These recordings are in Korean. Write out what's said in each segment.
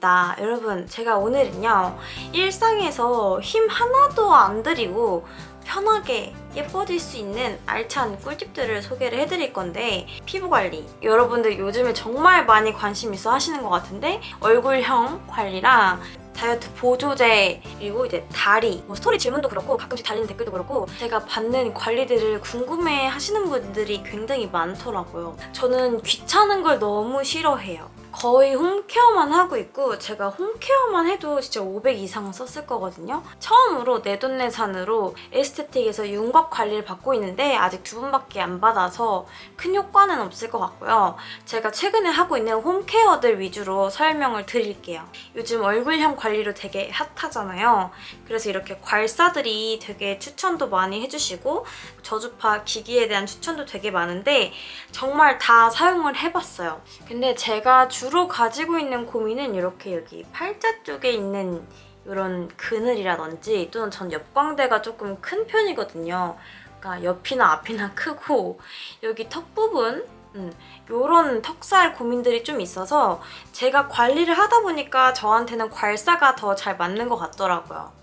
반갑습니다. 여러분 제가 오늘은요 일상에서 힘 하나도 안 들이고 편하게 예뻐질 수 있는 알찬 꿀팁들을 소개를 해드릴 건데 피부관리. 여러분들 요즘에 정말 많이 관심 있어 하시는 것 같은데 얼굴형 관리랑 다이어트 보조제 그리고 이제 다리 뭐 스토리 질문도 그렇고 가끔씩 달리는 댓글도 그렇고 제가 받는 관리들을 궁금해 하시는 분들이 굉장히 많더라고요. 저는 귀찮은 걸 너무 싫어해요 거의 홈케어만 하고 있고 제가 홈케어만 해도 진짜 500 이상 썼을 거거든요. 처음으로 내돈내산으로 에스테틱에서 윤곽 관리를 받고 있는데 아직 두 번밖에 안 받아서 큰 효과는 없을 것 같고요. 제가 최근에 하고 있는 홈케어들 위주로 설명을 드릴게요. 요즘 얼굴형 관리로 되게 핫하잖아요. 그래서 이렇게 괄사들이 되게 추천도 많이 해주시고 저주파 기기에 대한 추천도 되게 많은데 정말 다 사용을 해봤어요. 근데 제가 주로 가지고 있는 고민은 이렇게 여기 팔자 쪽에 있는 이런 그늘이라든지 또는 전 옆광대가 조금 큰 편이거든요. 그러니까 옆이나 앞이나 크고 여기 턱 부분 음, 이런 턱살 고민들이 좀 있어서 제가 관리를 하다 보니까 저한테는 괄사가 더 잘 맞는 것 같더라고요.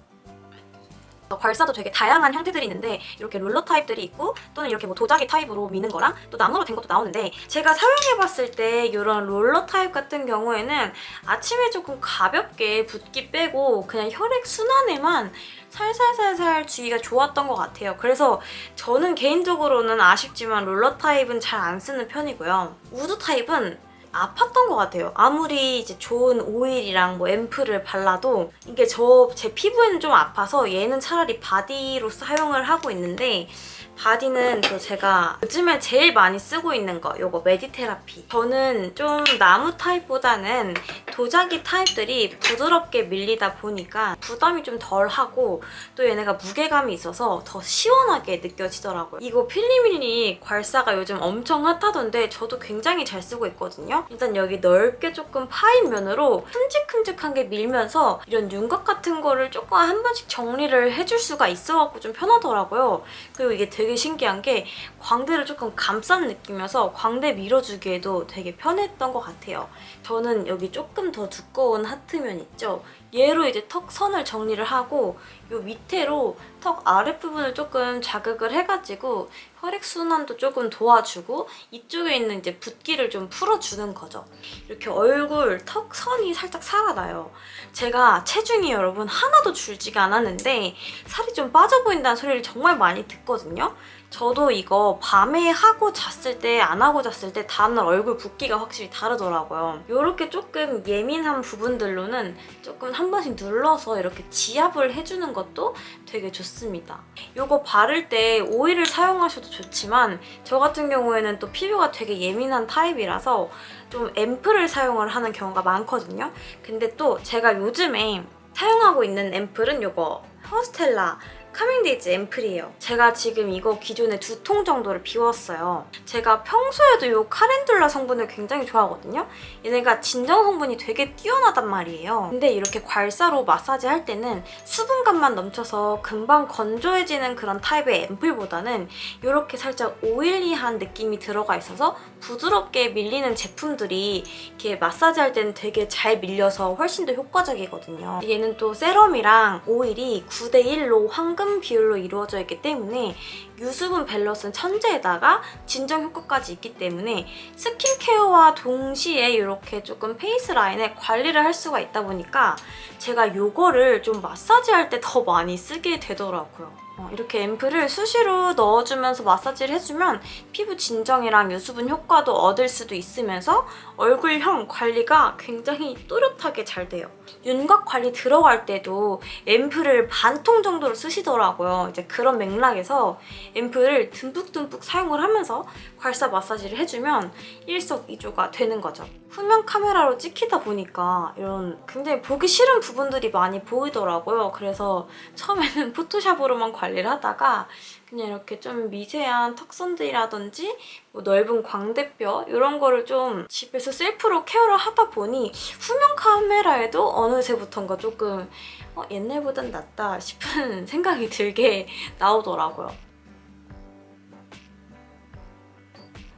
괄사도 되게 다양한 형태들이 있는데 이렇게 롤러 타입들이 있고 또는 이렇게 뭐 도자기 타입으로 미는 거랑 또 나무로 된 것도 나오는데 제가 사용해봤을 때 이런 롤러 타입 같은 경우에는 아침에 조금 가볍게 붓기 빼고 그냥 혈액 순환에만 살살살살 주기가 좋았던 것 같아요. 그래서 저는 개인적으로는 아쉽지만 롤러 타입은 잘 안 쓰는 편이고요. wood 타입은 아팠던 것 같아요. 아무리 이제 좋은 오일이랑 뭐 앰플을 발라도 이게 저 제 피부에는 좀 아파서 얘는 차라리 body로 사용을 하고 있는데 body는 또 제가 요즘에 제일 많이 쓰고 있는 거 요거 메디테라피. 저는 좀 나무 타입보다는 도자기 타입들이 부드럽게 밀리다 보니까 부담이 좀 덜하고 또 얘네가 무게감이 있어서 더 시원하게 느껴지더라고요. 이거 필리밀리 괄사가 요즘 엄청 핫하던데 저도 굉장히 잘 쓰고 있거든요 일단 여기 넓게 조금 파인 면으로 큼직큼직한 게 밀면서 이런 윤곽 같은 거를 조금 한 번씩 정리를 해줄 수가 있어갖고 좀 편하더라고요 그리고 이게 되게 신기한 게 광대를 조금 감싼 느낌이어서 광대 밀어주기에도 되게 편했던 것 같아요. 저는 여기 조금 더 두꺼운 하트면 있죠? 얘로 이제 턱 선을 정리를 하고 이 밑에로 턱 아랫부분을 조금 자극을 해가지고 혈액순환도 조금 도와주고 이쪽에 있는 이제 붓기를 좀 풀어주는 거죠. 이렇게 얼굴 턱 선이 살짝 살아나요. 제가 체중이 여러분 하나도 줄지가 않았는데 살이 좀 빠져 보인다는 소리를 정말 많이 듣거든요. 저도 이거 밤에 하고 잤을 때 안 하고 잤을 때 다음날 얼굴 붓기가 확실히 다르더라고요. 이렇게 조금 예민한 부분들로는 조금 한 번씩 눌러서 이렇게 지압을 해주는 것도 되게 좋습니다. 이거 바를 때 오일을 사용하셔도 좋지만 저 같은 경우에는 또 피부가 되게 예민한 타입이라서 좀 앰플을 사용을 하는 경우가 많거든요. 근데 또 제가 요즘에 사용하고 있는 앰플은 이거 허스텔라 카밍데이즈 앰플이에요. 제가 지금 이거 기존에 두 통 정도를 비웠어요. 제가 평소에도 이 calendula 성분을 굉장히 좋아하거든요. 얘네가 진정 성분이 되게 뛰어나단 말이에요. 근데 이렇게 괄사로 마사지 할 때는 수분감만 넘쳐서 금방 건조해지는 그런 타입의 앰플보다는 이렇게 살짝 oily한 느낌이 들어가 있어서 부드럽게 밀리는 제품들이 이렇게 마사지 할 때는 되게 잘 밀려서 훨씬 더 효과적이거든요. 얘는 또 세럼이랑 오일이 9대1로 황금 한 비율로 이루어져 있기 때문에 유수분 밸런스는 천재에다가 진정 효과까지 있기 때문에 스킨케어와 동시에 이렇게 조금 face line에 관리를 할 수가 있다 보니까 제가 이거를 좀 마사지할 때 더 많이 쓰게 되더라고요. 어, 이렇게 앰플을 수시로 넣어주면서 마사지를 해주면 피부 진정이랑 유수분 효과도 얻을 수도 있으면서 얼굴형 관리가 굉장히 또렷하게 잘 돼요. 윤곽 관리 들어갈 때도 앰플을 반통 정도로 쓰시더라고요. 이제 그런 맥락에서 앰플을 듬뿍듬뿍 사용을 하면서 괄사 마사지를 해주면 일석이조가 되는 거죠. 후면 카메라로 찍히다 보니까 이런 굉장히 보기 싫은 부분들이 많이 보이더라고요. 그래서 처음에는 포토샵으로만 관리를 하다가 그냥 이렇게 좀 미세한 턱선들이라든지 뭐 넓은 광대뼈 이런 거를 좀 집에서 셀프로 케어를 하다 보니 후면 카메라에도 어느새부턴가 조금 어, 옛날보단 낫다 싶은 생각이 들게 나오더라고요.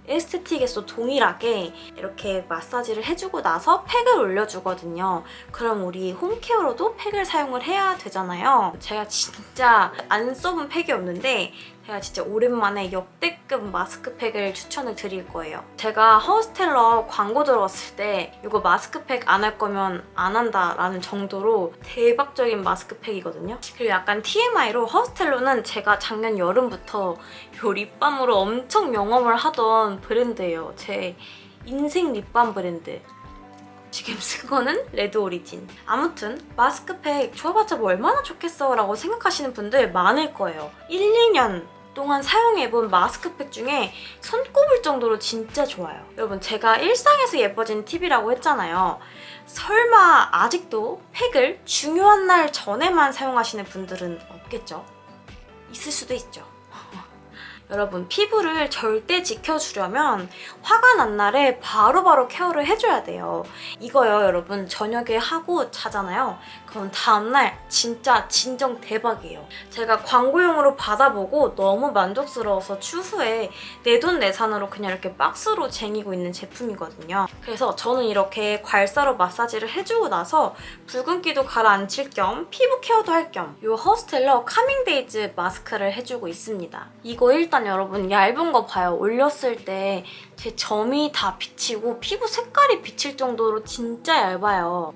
에스테틱에서 동일하게 이렇게 마사지를 해주고 나서 팩을 올려주거든요. 그럼 우리 홈케어로도 팩을 사용을 해야 되잖아요. 제가 진짜 안 써본 팩이 없는데 제가 진짜 오랜만에 역대급 마스크팩을 추천을 드릴 거예요. 제가 허스텔러 광고 들어왔을 때 이거 마스크팩 안 할 거면 안 한다라는 정도로 대박적인 마스크팩이거든요. 그리고 약간 TMI로 허스텔러는 제가 작년 여름부터 요 립밤으로 엄청 영업을 하던 브랜드예요. 제 인생 립밤 브랜드. 지금 쓴 거는 레드 오리진. 아무튼 마스크팩 줘봤자 뭐 얼마나 좋겠어 라고 생각하시는 분들 많을 거예요. 1, 2년 동안 사용해본 마스크팩 중에 손꼽을 정도로 진짜 좋아요. 여러분 제가 일상에서 예뻐진 팁이라고 했잖아요. 설마 아직도 팩을 중요한 날 전에만 사용하시는 분들은 없겠죠? 있을 수도 있죠. 여러분 피부를 절대 지켜주려면 화가 난 날에 바로바로 케어를 해줘야 돼요. 이거요 여러분 저녁에 하고 자잖아요. 그럼 다음날 진짜 진정 대박이에요. 제가 광고용으로 받아보고 너무 만족스러워서 추후에 내돈내산으로 그냥 이렇게 박스로 쟁이고 있는 제품이거든요. 그래서 저는 이렇게 괄사로 마사지를 해주고 나서 붉은기도 가라앉힐 겸 피부 케어도 할 겸 이 허스텔러 카밍데이즈 마스크를 해주고 있습니다. 이거 일단 여러분 얇은 거 봐요. 올렸을 때 제 점이 다 비치고 피부 색깔이 비칠 정도로 진짜 얇아요.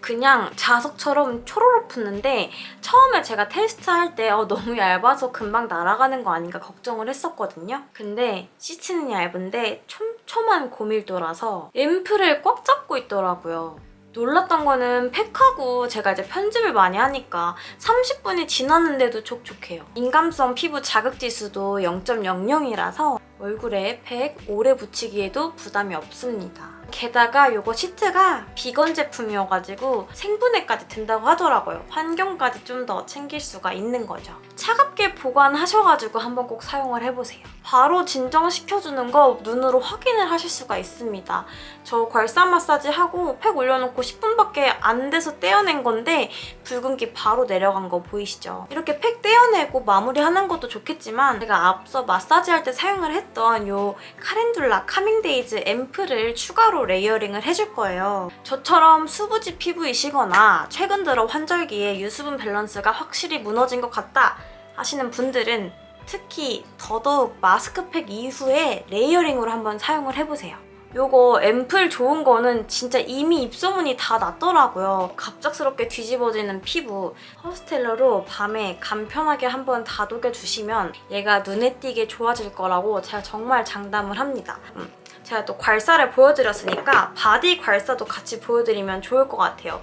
그냥 자석처럼 초로록 붙는데 처음에 제가 테스트할 때 어, 너무 얇아서 금방 날아가는 거 아닌가 걱정을 했었거든요. 근데 시트는 얇은데 촘촘한 고밀도라서 앰플을 꽉 잡고 있더라고요. 놀랐던 거는 팩하고 제가 이제 편집을 많이 하니까 30분이 지났는데도 촉촉해요. 민감성 피부 자극지수도 0.00이라서 얼굴에 팩 오래 붙이기에도 부담이 없습니다. 게다가 이거 시트가 비건 제품이어가지고 생분해까지 된다고 하더라고요. 환경까지 좀 더 챙길 수가 있는 거죠. 차갑게 보관하셔가지고 한번 꼭 사용을 해보세요. 바로 진정시켜주는 거 눈으로 확인을 하실 수가 있습니다. 저 괄사 마사지 하고 팩 올려놓고 10분밖에 안 돼서 떼어낸 건데 붉은기 바로 내려간 거 보이시죠? 이렇게 팩 떼어내고 마무리하는 것도 좋겠지만 제가 앞서 마사지할 때 사용을 했던 이 카렌둘라 카밍데이즈 앰플을 추가 로 layering을 해줄 거예요. 저처럼 수부지 피부이시거나 최근 들어 환절기에 유수분 밸런스가 확실히 무너진 것 같다 하시는 분들은 특히 더더욱 마스크팩 이후에 layering으로 한번 사용을 해보세요. 요거 앰플 좋은 거는 진짜 이미 입소문이 다 났더라고요. 갑작스럽게 뒤집어지는 피부 허스텔러로 밤에 간편하게 한번 다독여주시면 얘가 눈에 띄게 좋아질 거라고 제가 정말 장담을 합니다. 음, 제가 또 괄사를 보여드렸으니까 바디 괄사도 같이 보여드리면 좋을 것 같아요.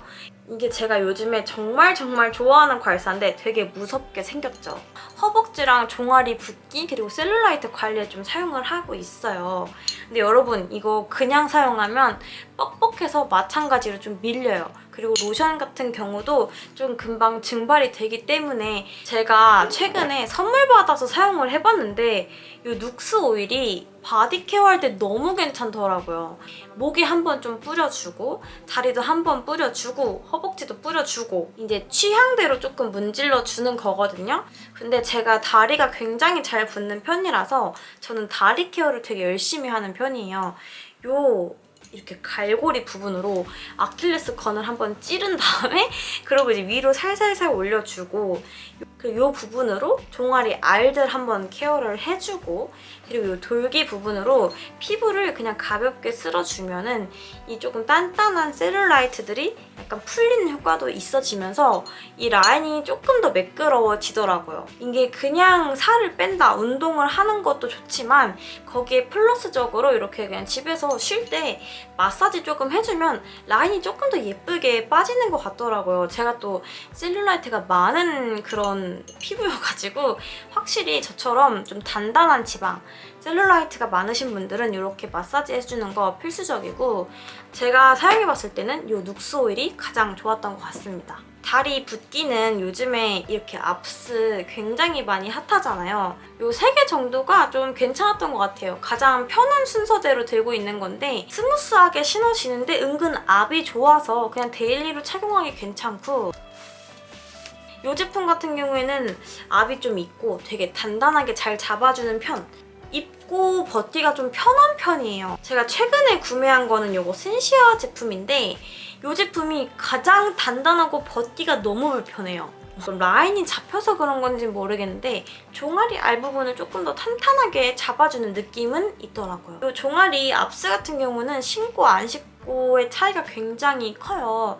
이게 제가 요즘에 정말 정말 좋아하는 괄사인데 되게 무섭게 생겼죠. 허벅지랑 종아리 붓기 그리고 셀룰라이트 관리에 좀 사용을 하고 있어요. 근데 여러분 이거 그냥 사용하면 뻑뻑해서 마찬가지로 좀 밀려요. 그리고 로션 같은 경우도 좀 금방 증발이 되기 때문에 제가 최근에 선물 받아서 사용을 해봤는데 이 눅스 오일이 바디 케어 할 때 너무 괜찮더라고요. 목에 한번 좀 뿌려주고 다리도 한번 뿌려주고 허벅지도 뿌려주고 이제 취향대로 조금 문질러주는 거거든요. 근데 제가 다리가 굉장히 잘 붓는 편이라서 저는 다리 케어를 되게 열심히 하는 편이에요. 요 이렇게 갈고리 부분으로 아킬레스 건을 한번 찌른 다음에 그리고 이제 위로 살살살 올려주고 그리고 이 부분으로 종아리 알들 한번 케어를 해주고 그리고 이 돌기 부분으로 피부를 그냥 가볍게 쓸어주면 은 이 조금 단단한 셀룰라이트들이 약간 풀리는 효과도 있어지면서 이 라인이 조금 더 매끄러워지더라고요. 이게 그냥 살을 뺀다, 운동을 하는 것도 좋지만 거기에 플러스적으로 이렇게 그냥 집에서 쉴 때 마사지 조금 해주면 라인이 조금 더 예쁘게 빠지는 것 같더라고요. 제가 또 셀룰라이트가 많은 그런 피부여가지고 확실히 저처럼 좀 단단한 지방 셀룰라이트가 많으신 분들은 이렇게 마사지 해주는 거 필수적이고 제가 사용해봤을 때는 이 눅스 오일이 가장 좋았던 것 같습니다. 다리 붓기는 요즘에 이렇게 압스 굉장히 많이 핫하잖아요. 이세개 정도가 좀 괜찮았던 것 같아요. 가장 편한 순서대로 들고 있는 건데 smooth하게 신어지는데 은근 압이 좋아서 그냥 daily로 착용하기 괜찮고 이 제품 같은 경우에는 압이 좀 있고 되게 단단하게 잘 잡아주는 편 입고 벗기가 좀 편한 편이에요. 제가 최근에 구매한 거는 이거 센시아 제품인데 이 제품이 가장 단단하고 벗기가 너무 불편해요. 라인이 잡혀서 그런 건지 모르겠는데 종아리 알 부분을 조금 더 탄탄하게 잡아주는 느낌은 있더라고요. 이 종아리 압스 같은 경우는 신고 안 신고 의 차이가 굉장히 커요.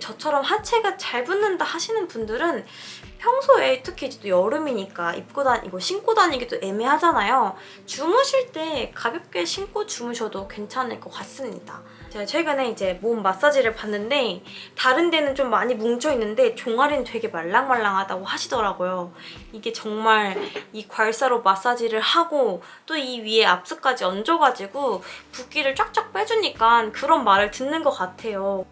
저처럼 하체가 잘 붙는다 하시는 분들은 평소에 특히 또 여름이니까 입고 다니고 신고 다니기도 애매하잖아요. 주무실 때 가볍게 신고 주무셔도 괜찮을 것 같습니다. 제가 최근에 이제 몸 마사지를 받는데 다른 데는 좀 많이 뭉쳐있는데 종아리는 되게 말랑말랑하다고 하시더라고요. 이게 정말 이 괄사로 마사지를 하고 또 이 위에 압스까지 얹어가지고 붓기를 쫙쫙 빼주니까 그런 말을 듣는 것 같아요.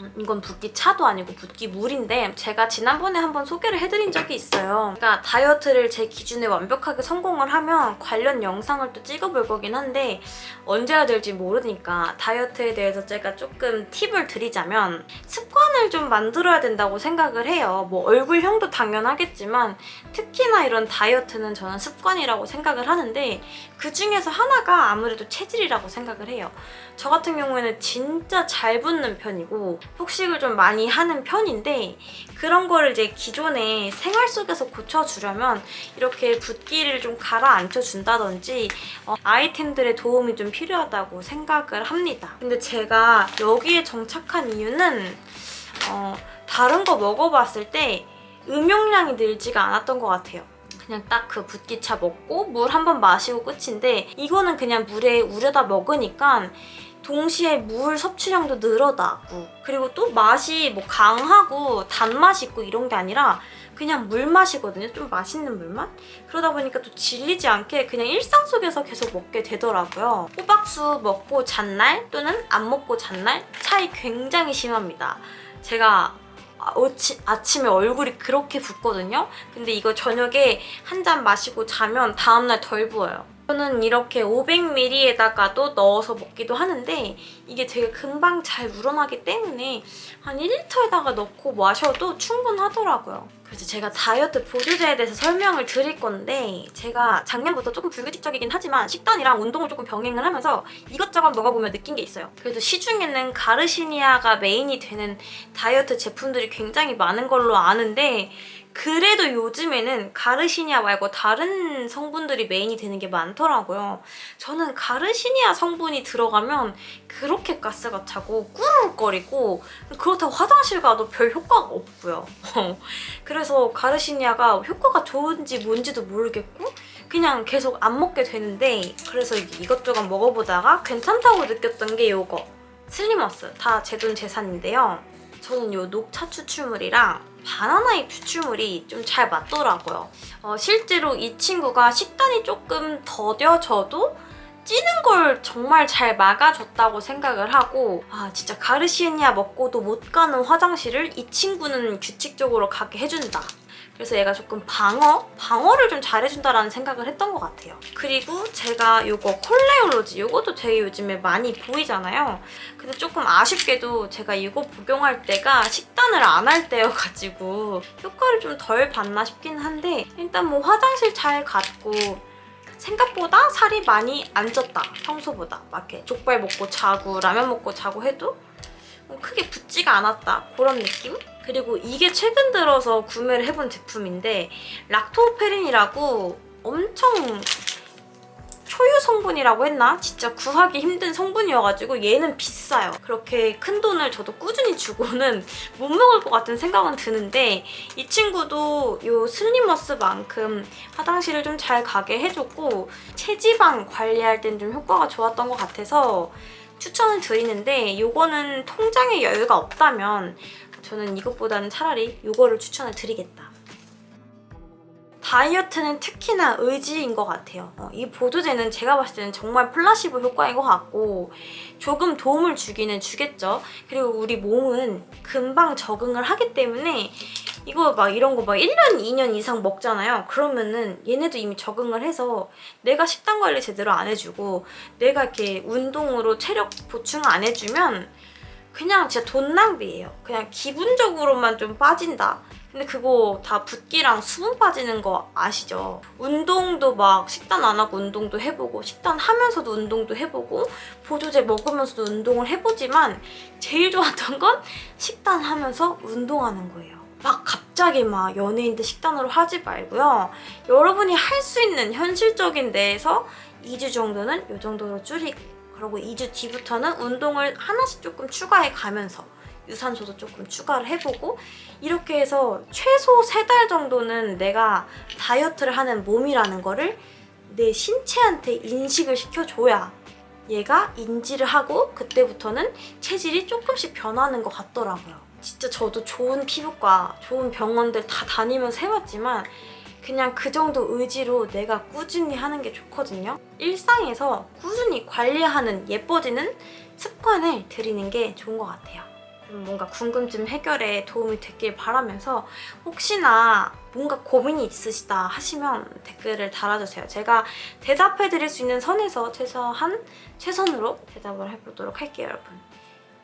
음, 이건 붓기 차도 아니고 붓기 물인데 제가 지난번에 한번 소개를 해드린 적이 있어요. 그러니까 다이어트를 제 기준에 완벽하게 성공을 하면 관련 영상을 또 찍어볼 거긴 한데 언제 해야 될지 모르니까 다이어트에 대해서 제가 조금 팁을 드리자면 습관을 좀 만들어야 된다고 생각을 해요. 뭐 얼굴형도 당연하겠지만 특히나 이런 다이어트는 저는 습관이라고 생각을 하는데 그중에서 하나가 아무래도 체질이라고 생각을 해요. 저 같은 경우에는 진짜 잘 붙는 편이고 폭식을 좀 많이 하는 편인데 그런 거를 이제 기존에 생활 속에서 고쳐주려면 이렇게 붓기를 좀 가라앉혀 준다든지 어, 아이템들의 도움이 좀 필요하다고 생각을 합니다. 근데 제가 여기에 정착한 이유는 어, 다른 거 먹어봤을 때 음용량이 늘지가 않았던 것 같아요. 그냥 딱 그 붓기차 먹고 물 한 번 마시고 끝인데 이거는 그냥 물에 우려다 먹으니까 동시에 물 섭취량도 늘어나고 그리고 또 맛이 뭐 강하고 단맛이 있고 이런 게 아니라 그냥 물맛이거든요. 좀 맛있는 물맛? 그러다 보니까 또 질리지 않게 그냥 일상 속에서 계속 먹게 되더라고요. 호박수 먹고 잔날 또는 안 먹고 잔날 차이 굉장히 심합니다. 제가 아치, 아침에 얼굴이 그렇게 붓거든요? 근데 이거 저녁에 한 잔 마시고 자면 다음날 덜 부어요. 저는 이렇게 500ml에다가도 넣어서 먹기도 하는데 이게 되게 금방 잘 우러나기 때문에 한 1리터에다가 넣고 마셔도 충분하더라고요. 그래서 제가 다이어트 보조제에 대해서 설명을 드릴 건데 제가 작년부터 조금 불규칙적이긴 하지만 식단이랑 운동을 조금 병행을 하면서 이것저것 먹어보면 느낀 게 있어요. 그래도 시중에는 가르시니아가 메인이 되는 다이어트 제품들이 굉장히 많은 걸로 아는데 그래도 요즘에는 가르시니아 말고 다른 성분들이 메인이 되는 게 많더라고요. 저는 가르시니아 성분이 들어가면 그렇게 가스가 차고 꾸르륵거리고 그렇다고 화장실 가도 별 효과가 없고요. 그래서 가르시니아가 효과가 좋은지 뭔지도 모르겠고 그냥 계속 안 먹게 되는데 그래서 이것저것 먹어보다가 괜찮다고 느꼈던 게 이거 슬리머스 다 제 돈 제산인데요. 저는 이 녹차 추출물이랑 바나나잎 추출물이 좀 잘 맞더라고요. 어, 실제로 이 친구가 식단이 조금 더뎌져도 찌는 걸 정말 잘 막아줬다고 생각을 하고 아 진짜 가르시니아 먹고도 못 가는 화장실을 이 친구는 규칙적으로 가게 해준다. 그래서 얘가 조금 방어? 방어를 좀 잘해준다라는 생각을 했던 것 같아요. 그리고 제가 이거 콜레올로지 이것도 되게 요즘에 많이 보이잖아요. 근데 조금 아쉽게도 제가 이거 복용할 때가 식단을 안 할 때여가지고 효과를 좀 덜 봤나 싶긴 한데 일단 뭐 화장실 잘 갔고 생각보다 살이 많이 안 쪘다 평소보다 막 이렇게 족발 먹고 자고 라면 먹고 자고 해도 뭐 크게 붓지가 않았다 그런 느낌? 그리고 이게 최근 들어서 구매를 해본 제품인데 락토페린이라고 엄청 초유 성분이라고 했나? 진짜 구하기 힘든 성분이어가지고 얘는 비싸요. 그렇게 큰 돈을 저도 꾸준히 주고는 못 먹을 것 같은 생각은 드는데 이 친구도 이 슬리머스만큼 화장실을 좀 잘 가게 해줬고 체지방 관리할 땐 좀 효과가 좋았던 것 같아서 추천을 드리는데 이거는 통장에 여유가 없다면 저는 이것보다는 차라리 이거를 추천을 드리겠다. 다이어트는 특히나 의지인 것 같아요. 어, 이 보조제는 제가 봤을 때는 정말 플라시보 효과인 것 같고 조금 도움을 주기는 주겠죠. 그리고 우리 몸은 금방 적응을 하기 때문에 이거 막 이런 거 막 1년, 2년 이상 먹잖아요. 그러면은 얘네도 이미 적응을 해서 내가 식단 관리 제대로 안 해주고 내가 이렇게 운동으로 체력 보충 안 해주면 그냥 진짜 돈 낭비예요. 그냥 기분적으로만 좀 빠진다. 근데 그거 다 붓기랑 수분 빠지는 거 아시죠? 운동도 막 식단 안 하고 운동도 해보고 식단 하면서도 운동도 해보고 보조제 먹으면서도 운동을 해보지만 제일 좋았던 건 식단 하면서 운동하는 거예요. 막 갑자기 막 연예인들 식단으로 하지 말고요. 여러분이 할 수 있는 현실적인 데에서 2주 정도는 이 정도로 줄이고 그리고 2주 뒤부터는 운동을 하나씩 조금 추가해 가면서 유산소도 조금 추가를 해보고 이렇게 해서 최소 3달 정도는 내가 다이어트를 하는 몸이라는 거를 내 신체한테 인식을 시켜줘야 얘가 인지를 하고 그때부터는 체질이 조금씩 변하는 것 같더라고요. 진짜 저도 좋은 피부과, 좋은 병원들 다 다니면서 해봤지만 그냥 그 정도 의지로 내가 꾸준히 하는 게 좋거든요. 일상에서 꾸준히 관리하는 예뻐지는 습관을 들이는 게 좋은 것 같아요. 뭔가 궁금증 해결에 도움이 됐길 바라면서 혹시나 뭔가 고민이 있으시다 하시면 댓글을 달아주세요. 제가 대답해드릴 수 있는 선에서 최소한 최선으로 대답을 해보도록 할게요, 여러분.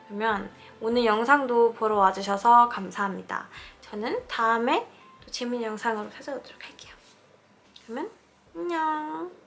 그러면 오늘 영상도 보러 와주셔서 감사합니다. 저는 다음에 또 재밌는 영상으로 찾아오도록 할게요. 그러면 안녕.